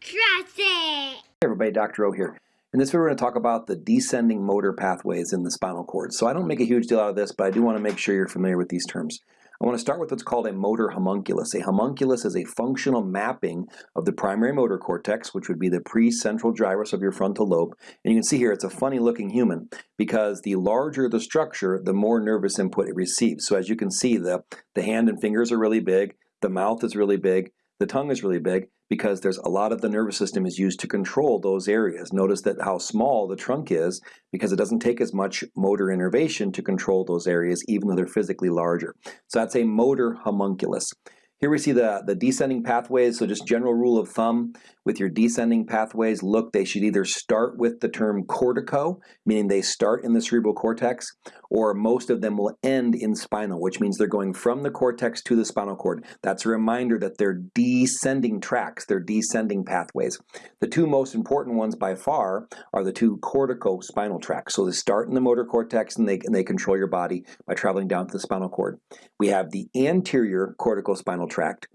Trust it! Hey everybody, Dr. O here. In this video we're going to talk about the descending motor pathways in the spinal cord. So I don't make a huge deal out of this, but I do want to make sure you're familiar with these terms. I want to start with what's called a motor homunculus. A homunculus is a functional mapping of the primary motor cortex, which would be the precentral gyrus of your frontal lobe. And you can see here it's a funny looking human because the larger the structure, the more nervous input it receives. So as you can see, the, the hand and fingers are really big, the mouth is really big, the tongue is really big because there's a lot of the nervous system is used to control those areas. Notice that how small the trunk is because it doesn't take as much motor innervation to control those areas even though they're physically larger. So that's a motor homunculus. Here we see the, the descending pathways, so just general rule of thumb with your descending pathways, look, they should either start with the term cortico, meaning they start in the cerebral cortex, or most of them will end in spinal, which means they're going from the cortex to the spinal cord. That's a reminder that they're descending tracks, they're descending pathways. The two most important ones by far are the two cortico-spinal tracks. So they start in the motor cortex and they, and they control your body by traveling down to the spinal cord. We have the anterior corticospinal tract,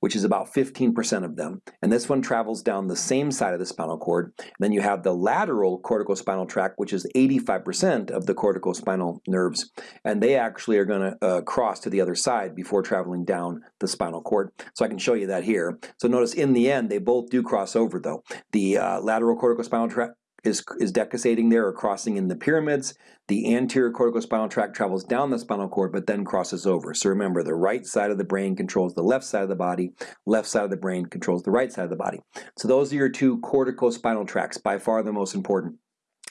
which is about 15% of them. And this one travels down the same side of the spinal cord. Then you have the lateral corticospinal tract, which is 85% of the corticospinal nerves. And they actually are going to uh, cross to the other side before traveling down the spinal cord. So I can show you that here. So notice in the end, they both do cross over though. The uh, lateral corticospinal tract is, is decussating there or crossing in the pyramids. The anterior corticospinal tract travels down the spinal cord but then crosses over. So remember, the right side of the brain controls the left side of the body, left side of the brain controls the right side of the body. So those are your two corticospinal tracts, by far the most important.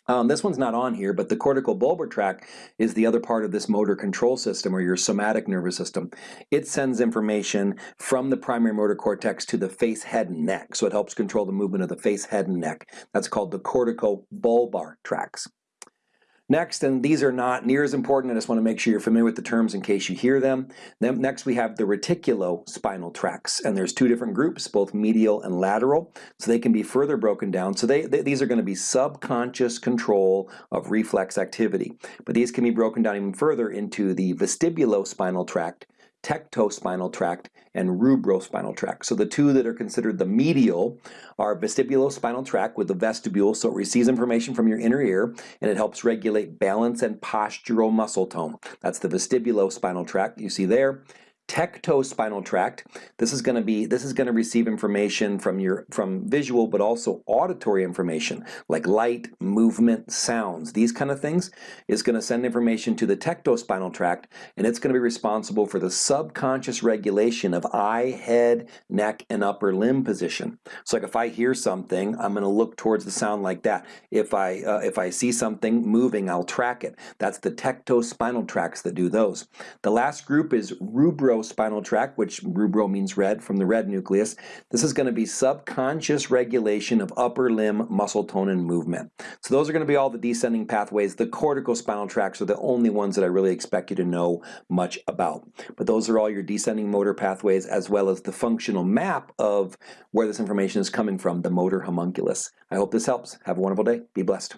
Um, this one's not on here, but the corticobulbar tract is the other part of this motor control system or your somatic nervous system. It sends information from the primary motor cortex to the face, head, and neck. So it helps control the movement of the face, head, and neck. That's called the corticobulbar tracts. Next, and these are not near as important, I just want to make sure you're familiar with the terms in case you hear them. Then next we have the reticulospinal tracts, and there's two different groups, both medial and lateral, so they can be further broken down. So they, they, these are going to be subconscious control of reflex activity. But these can be broken down even further into the vestibulospinal tract, tectospinal tract and rubrospinal tract. So the two that are considered the medial are vestibulospinal tract with the vestibule, so it receives information from your inner ear and it helps regulate balance and postural muscle tone. That's the vestibulospinal tract you see there tectospinal tract. This is going to be this is going to receive information from your from visual but also auditory information like light, movement, sounds, these kind of things is going to send information to the tectospinal tract and it's going to be responsible for the subconscious regulation of eye, head, neck and upper limb position. So like if I hear something, I'm going to look towards the sound like that. If I uh, if I see something moving, I'll track it. That's the tectospinal tracts that do those. The last group is rubro spinal tract, which rubro means red, from the red nucleus. This is going to be subconscious regulation of upper limb muscle tone and movement. So those are going to be all the descending pathways. The corticospinal tracts are the only ones that I really expect you to know much about. But those are all your descending motor pathways as well as the functional map of where this information is coming from, the motor homunculus. I hope this helps. Have a wonderful day. Be blessed.